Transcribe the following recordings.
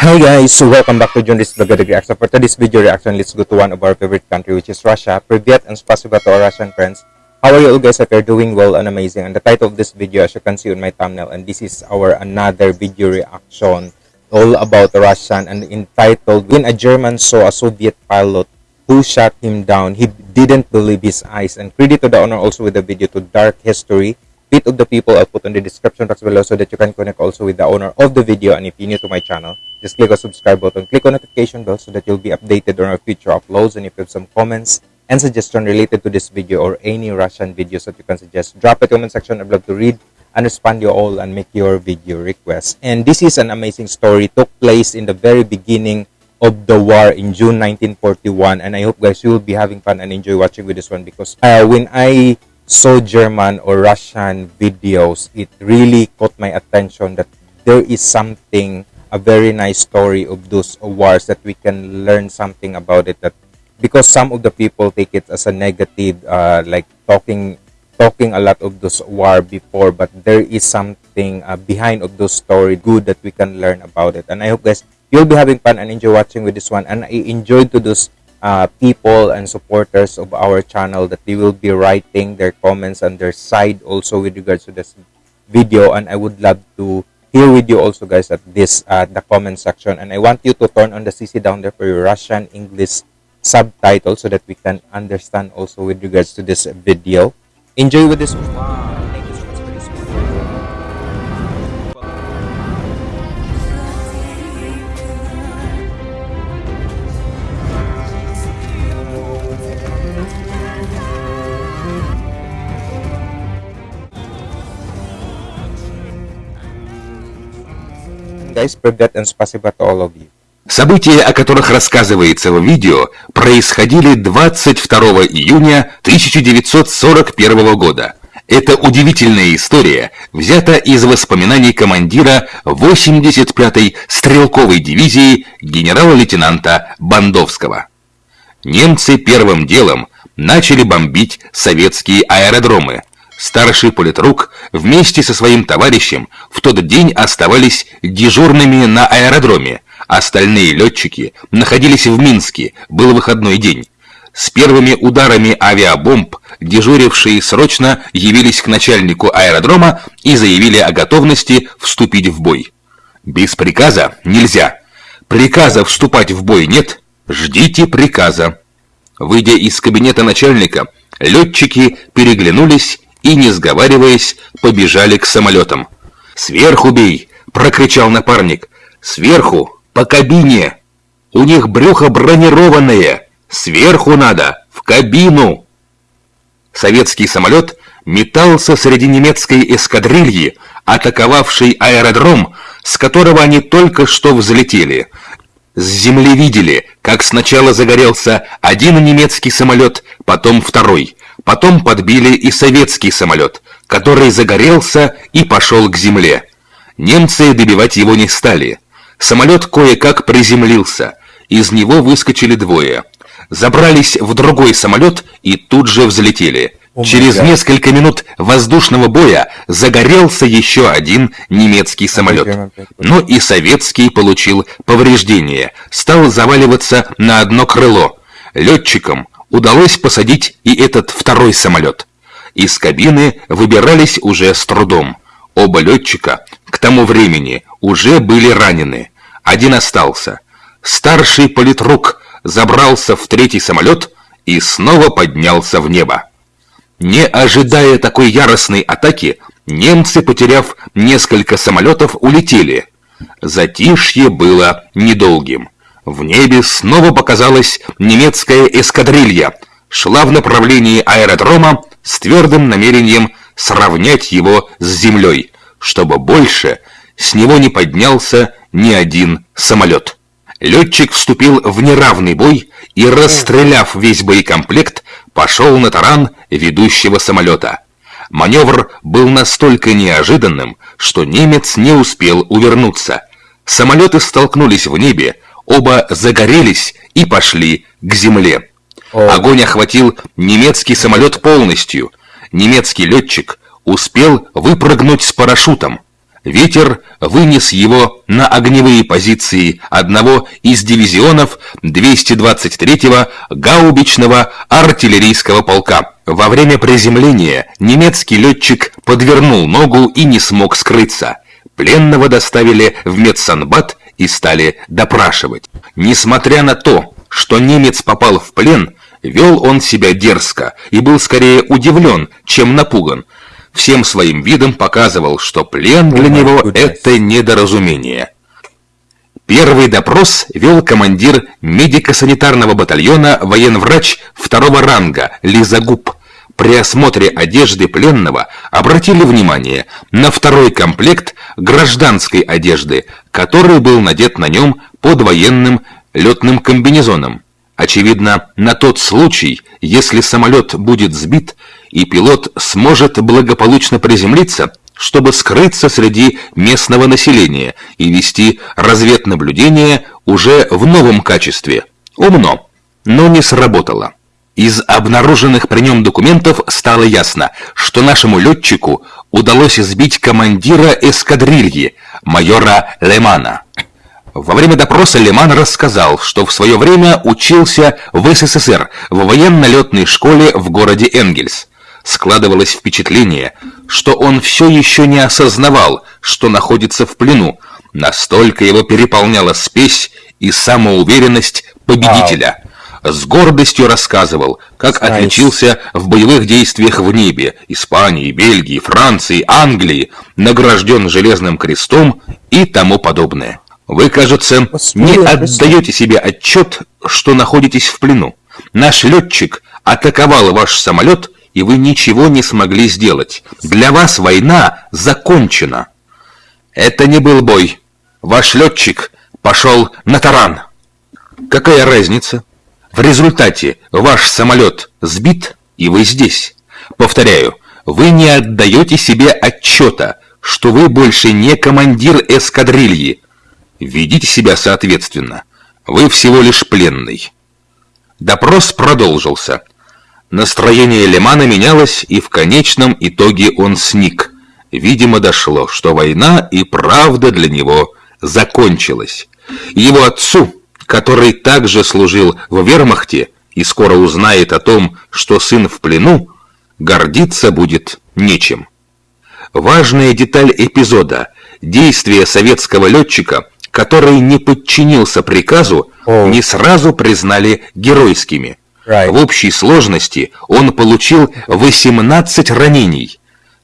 Hi guys, so welcome back to John this Vlog Reaction. For today's video reaction, let's go to one of our favorite country which is Russia. Privyet and spasiba to our Russian friends. How are you all guys? If you're doing well and amazing. And the title of this video as you can see on my thumbnail and this is our another video reaction all about Russian and entitled When a German saw a Soviet pilot who shot him down, he didn't believe his eyes. And credit to the owner also with the video to Dark History. Bit of the people I'll put in the description box below so that you can connect also with the owner of the video. And if you're new to my channel, just click on subscribe button, click on notification bell so that you'll be updated on our future uploads. And if you have some comments and suggestion related to this video or any Russian videos that you can suggest, drop it the comment section. I'd love to read and respond you all and make your video requests. And this is an amazing story. took place in the very beginning of the war in June 1941. And I hope guys you will be having fun and enjoy watching with this one because uh, when I saw German or Russian videos, it really caught my attention that there is something, a very nice story of those wars that we can learn something about it. That because some of the people take it as a negative, uh, like talking talking a lot of those war before, but there is something uh, behind of those story good that we can learn about it. And I hope guys you'll be having fun and enjoy watching with this one. And I enjoyed to those uh, people and supporters of our channel that they will be writing their comments on their side also with regards to this video and I would love to hear with you also guys at this uh, the comment section. And I want you to turn on the CC down there for your Russian English subtitle so that we can understand also with regards to this video. Enjoy with this События, о которых рассказывается в видео, происходили 22 июня 1941 года. Это удивительная история взята из воспоминаний командира 85-й стрелковой дивизии генерала-лейтенанта Бандовского. Немцы первым делом начали бомбить советские аэродромы, Старший политрук вместе со своим товарищем в тот день оставались дежурными на аэродроме. Остальные летчики находились в Минске, был выходной день. С первыми ударами авиабомб дежурившие срочно явились к начальнику аэродрома и заявили о готовности вступить в бой. Без приказа нельзя. Приказа вступать в бой нет. Ждите приказа. Выйдя из кабинета начальника, летчики переглянулись и, не сговариваясь, побежали к самолетам. «Сверху бей!» — прокричал напарник. «Сверху! По кабине! У них брюхо бронированное! Сверху надо! В кабину!» Советский самолет метался среди немецкой эскадрильи, атаковавшей аэродром, с которого они только что взлетели. С земли видели, как сначала загорелся один немецкий самолет, потом второй. Потом подбили и советский самолет, который загорелся и пошел к земле. Немцы добивать его не стали. Самолет кое-как приземлился. Из него выскочили двое. Забрались в другой самолет и тут же взлетели. Oh Через несколько минут воздушного боя загорелся еще один немецкий самолет. Но и советский получил повреждения, стал заваливаться на одно крыло. Летчикам удалось посадить и этот второй самолет. Из кабины выбирались уже с трудом. Оба летчика к тому времени уже были ранены. Один остался. Старший политрук забрался в третий самолет и снова поднялся в небо. Не ожидая такой яростной атаки, немцы, потеряв несколько самолетов, улетели. Затишье было недолгим. В небе снова показалась немецкая эскадрилья, шла в направлении аэродрома с твердым намерением сравнять его с землей, чтобы больше с него не поднялся ни один самолет. Летчик вступил в неравный бой и, расстреляв весь боекомплект, пошел на таран ведущего самолета. Маневр был настолько неожиданным, что немец не успел увернуться. Самолеты столкнулись в небе, Оба загорелись и пошли к земле. Огонь охватил немецкий самолет полностью. Немецкий летчик успел выпрыгнуть с парашютом. Ветер вынес его на огневые позиции одного из дивизионов 223-го гаубичного артиллерийского полка. Во время приземления немецкий летчик подвернул ногу и не смог скрыться. Пленного доставили в медсанбат и стали допрашивать. Несмотря на то, что немец попал в плен, вел он себя дерзко и был скорее удивлен, чем напуган. Всем своим видом показывал, что плен для него – это недоразумение. Первый допрос вел командир медико-санитарного батальона военврач второго ранга Лизагуб. При осмотре одежды пленного обратили внимание на второй комплект гражданской одежды, который был надет на нем под военным летным комбинезоном. Очевидно, на тот случай, если самолет будет сбит и пилот сможет благополучно приземлиться, чтобы скрыться среди местного населения и вести разведнаблюдение уже в новом качестве. Умно, но не сработало. Из обнаруженных при нем документов стало ясно, что нашему летчику удалось сбить командира эскадрильи, майора Лемана. Во время допроса Леман рассказал, что в свое время учился в СССР в военно-летной школе в городе Энгельс. Складывалось впечатление, что он все еще не осознавал, что находится в плену. Настолько его переполняла спесь и самоуверенность победителя. С гордостью рассказывал, как отличился в боевых действиях в небе Испании, Бельгии, Франции, Англии, награжден Железным крестом и тому подобное. Вы, кажется, не отдаете себе отчет, что находитесь в плену. Наш летчик атаковал ваш самолет и вы ничего не смогли сделать. Для вас война закончена. Это не был бой. Ваш летчик пошел на таран. Какая разница? В результате ваш самолет сбит, и вы здесь. Повторяю, вы не отдаете себе отчета, что вы больше не командир эскадрильи. Ведите себя соответственно. Вы всего лишь пленный. Допрос продолжился. Настроение Лемана менялось, и в конечном итоге он сник. Видимо, дошло, что война и правда для него закончилась. Его отцу, который также служил в вермахте и скоро узнает о том, что сын в плену, гордиться будет нечем. Важная деталь эпизода – действия советского летчика, который не подчинился приказу, не сразу признали геройскими. В общей сложности он получил 18 ранений.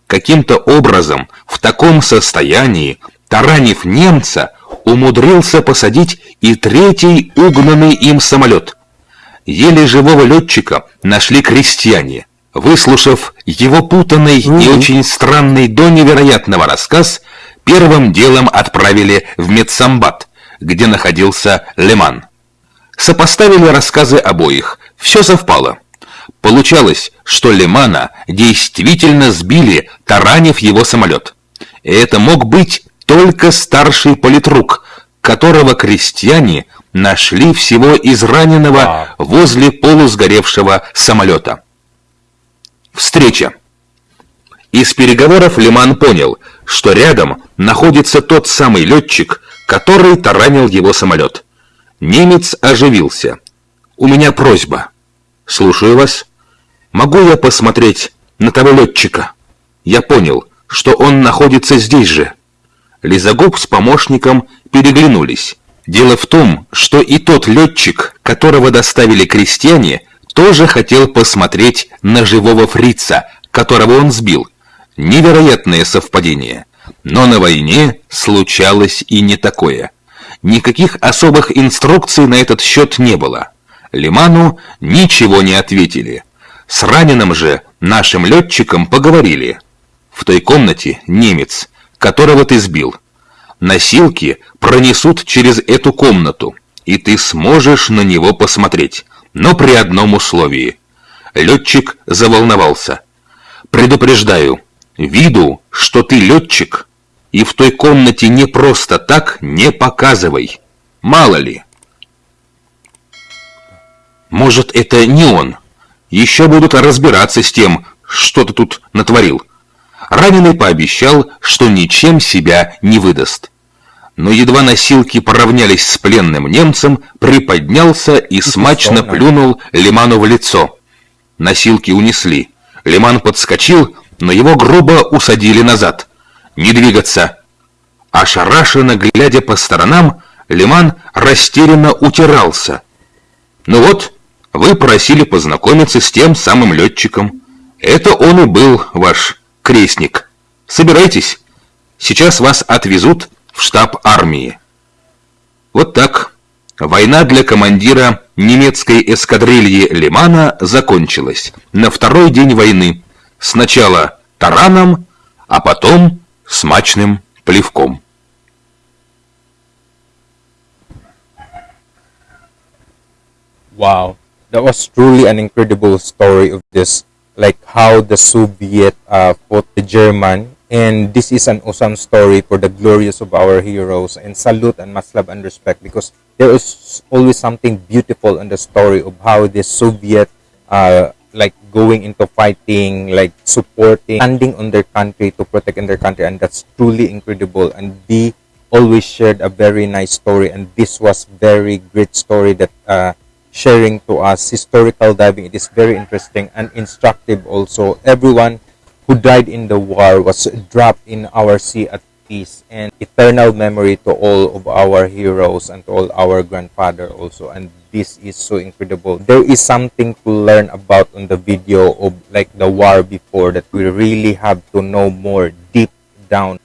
Каким-то образом в таком состоянии, таранив немца, умудрился посадить и третий угнанный им самолет. Еле живого летчика нашли крестьяне. Выслушав его путанный mm -hmm. и очень странный до невероятного рассказ, первым делом отправили в медсамбат, где находился Леман. Сопоставили рассказы обоих. Все совпало. Получалось, что Лемана действительно сбили, таранив его самолет. И это мог быть только старший политрук, которого крестьяне нашли всего израненного возле полусгоревшего самолета. Встреча. Из переговоров Лиман понял, что рядом находится тот самый летчик, который таранил его самолет. Немец оживился. «У меня просьба». «Слушаю вас. Могу я посмотреть на того летчика?» «Я понял, что он находится здесь же». Лизагуб с помощником переглянулись. Дело в том, что и тот летчик, которого доставили крестьяне, тоже хотел посмотреть на живого фрица, которого он сбил. Невероятное совпадение. Но на войне случалось и не такое. Никаких особых инструкций на этот счет не было. Лиману ничего не ответили. С раненым же нашим летчиком поговорили. В той комнате немец, которого ты сбил. Носилки пронесут через эту комнату, и ты сможешь на него посмотреть, но при одном условии. Летчик заволновался. Предупреждаю, виду, что ты летчик, и в той комнате не просто так не показывай. Мало ли. Может, это не он. Еще будут разбираться с тем, что ты тут натворил. Раненый пообещал, что ничем себя не выдаст. Но едва носилки поравнялись с пленным немцем, приподнялся и смачно плюнул Лиману в лицо. Носилки унесли. Лиман подскочил, но его грубо усадили назад. «Не двигаться!» Ошарашенно глядя по сторонам, Лиман растерянно утирался. «Ну вот, вы просили познакомиться с тем самым летчиком. Это он и был ваш крестник. Собирайтесь, сейчас вас отвезут в штаб армии». Вот так. Война для командира немецкой эскадрильи Лимана закончилась на второй день войны. Сначала тараном, а потом смачным плевком. Wow, that was truly an incredible story of this, like how the Soviet uh, fought the German, and this is an awesome story for the glorious of our heroes. And salute and much love and respect because there is always something beautiful in the story of how the Soviet, uh, like going into fighting, like supporting, standing on their country to protect in their country, and that's truly incredible. And they always shared a very nice story, and this was very great story that. Uh, sharing to us historical diving. It is very interesting and instructive also. Everyone who died in the war was dropped in our sea at peace and eternal memory to all of our heroes and all our grandfather also and this is so incredible there is something to learn about on the video of like the war before that we really have to know more deep down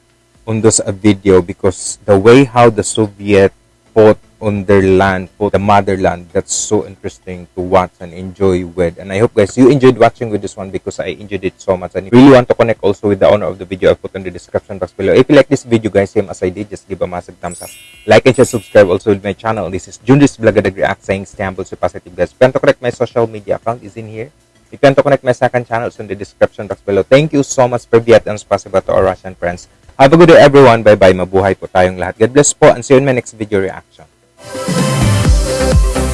on this uh, video because the way how the soviet fought on their land, for the motherland. That's so interesting to watch and enjoy with. And I hope guys you enjoyed watching with this one because I enjoyed it so much. And if really want to connect also with the owner of the video, I'll put in the description box below. If you like this video guys, same as I did, just give a massive thumbs up. Like and share, subscribe also with my channel. This is Junris Blagadag React saying stay humble, so positive guys. If you want to connect my social media account is in here. If you want to connect my second channel, it's in the description box below. Thank you so much for Vietnam. Spasiba to our Russian friends. Have a good day everyone. Bye-bye. Mabuhay po tayong lahat. God bless po and see you in my next video reaction. Música